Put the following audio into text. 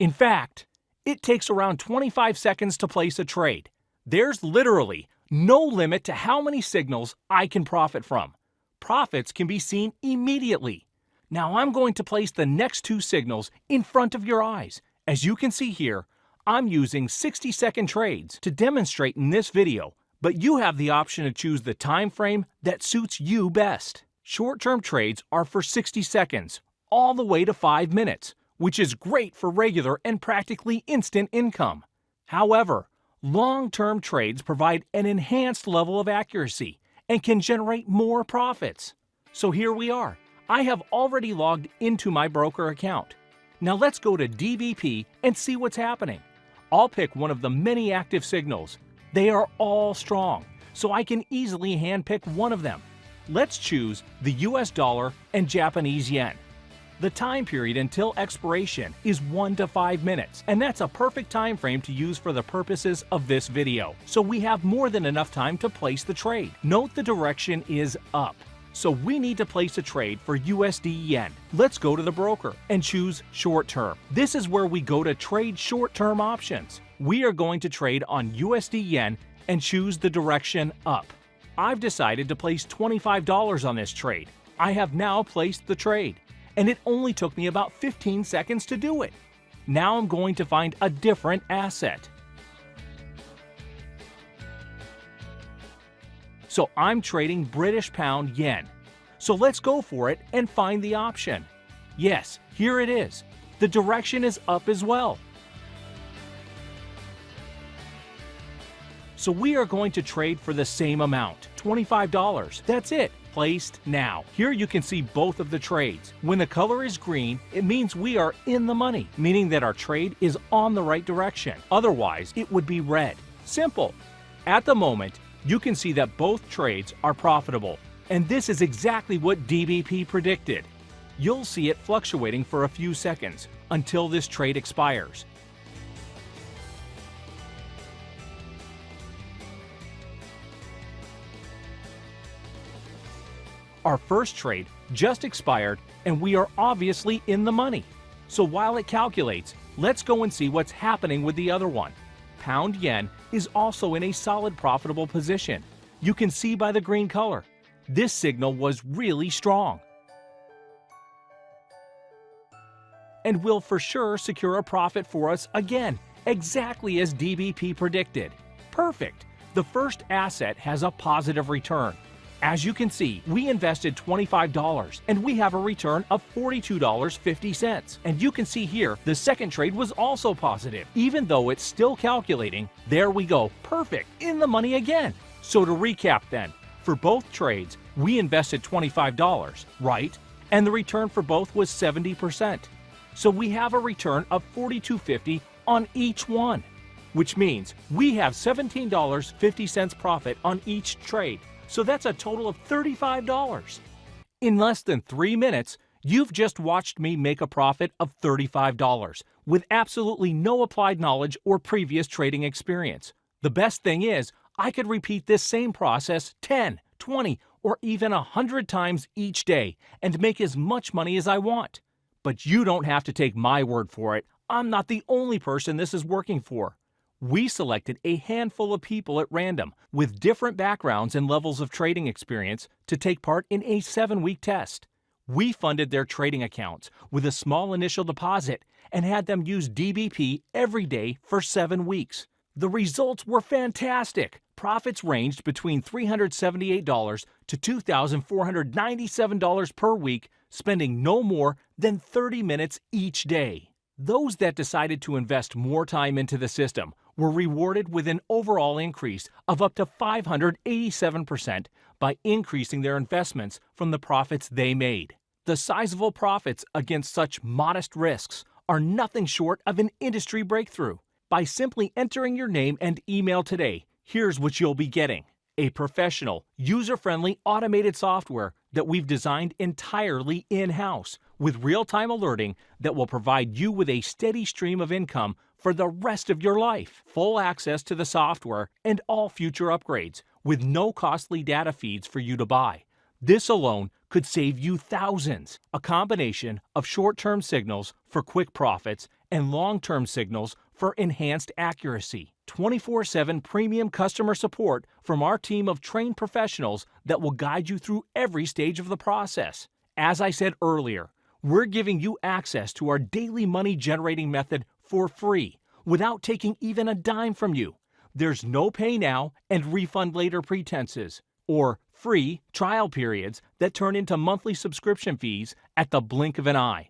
In fact, it takes around 25 seconds to place a trade. There's literally no limit to how many signals I can profit from. Profits can be seen immediately. Now I'm going to place the next two signals in front of your eyes. As you can see here, I'm using 60 second trades to demonstrate in this video, but you have the option to choose the time frame that suits you best. Short-term trades are for 60 seconds, all the way to 5 minutes, which is great for regular and practically instant income. However, long-term trades provide an enhanced level of accuracy and can generate more profits. So here we are. I have already logged into my broker account. Now let's go to DBP and see what's happening. I'll pick one of the many active signals. They are all strong, so I can easily handpick one of them. Let's choose the US dollar and Japanese yen. The time period until expiration is 1 to 5 minutes, and that's a perfect time frame to use for the purposes of this video. So we have more than enough time to place the trade. Note the direction is up. So we need to place a trade for USD Yen. Let's go to the broker and choose short term. This is where we go to trade short term options. We are going to trade on USD Yen and choose the direction up. I've decided to place $25 on this trade. I have now placed the trade, and it only took me about 15 seconds to do it. Now I'm going to find a different asset. So I'm trading British Pound Yen. So let's go for it and find the option. Yes, here it is. The direction is up as well. So we are going to trade for the same amount, $25. That's it placed now. Here you can see both of the trades. When the color is green, it means we are in the money, meaning that our trade is on the right direction. Otherwise, it would be red. Simple. At the moment, you can see that both trades are profitable. And this is exactly what DBP predicted. You'll see it fluctuating for a few seconds until this trade expires. Our first trade just expired and we are obviously in the money. So while it calculates, let's go and see what's happening with the other one pound yen is also in a solid profitable position. You can see by the green color. This signal was really strong. And will for sure secure a profit for us again, exactly as DBP predicted. Perfect! The first asset has a positive return. As you can see, we invested $25 and we have a return of $42.50. And you can see here, the second trade was also positive. Even though it's still calculating, there we go, perfect, in the money again. So to recap then, for both trades, we invested $25, right? And the return for both was 70%. So we have a return of $42.50 on each one, which means we have $17.50 profit on each trade so that's a total of $35. In less than three minutes, you've just watched me make a profit of $35 with absolutely no applied knowledge or previous trading experience. The best thing is, I could repeat this same process 10, 20, or even 100 times each day and make as much money as I want. But you don't have to take my word for it. I'm not the only person this is working for we selected a handful of people at random with different backgrounds and levels of trading experience to take part in a seven week test. We funded their trading accounts with a small initial deposit and had them use DBP every day for seven weeks. The results were fantastic. Profits ranged between $378 to $2,497 per week, spending no more than 30 minutes each day. Those that decided to invest more time into the system were rewarded with an overall increase of up to 587% by increasing their investments from the profits they made. The sizable profits against such modest risks are nothing short of an industry breakthrough. By simply entering your name and email today, here's what you'll be getting. A professional, user-friendly automated software that we've designed entirely in-house with real-time alerting that will provide you with a steady stream of income for the rest of your life. Full access to the software and all future upgrades with no costly data feeds for you to buy. This alone could save you thousands. A combination of short-term signals for quick profits and long term signals for enhanced accuracy. 24 7 premium customer support from our team of trained professionals that will guide you through every stage of the process. As I said earlier, we're giving you access to our daily money generating method for free without taking even a dime from you. There's no pay now and refund later pretenses, or free trial periods that turn into monthly subscription fees at the blink of an eye.